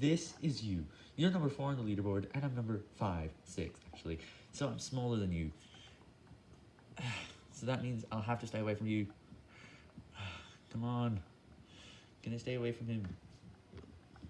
this is you. You're number 4 on the leaderboard, and I'm number 5, 6, actually. So I'm smaller than you. So that means I'll have to stay away from you. Come on. gonna stay away from him?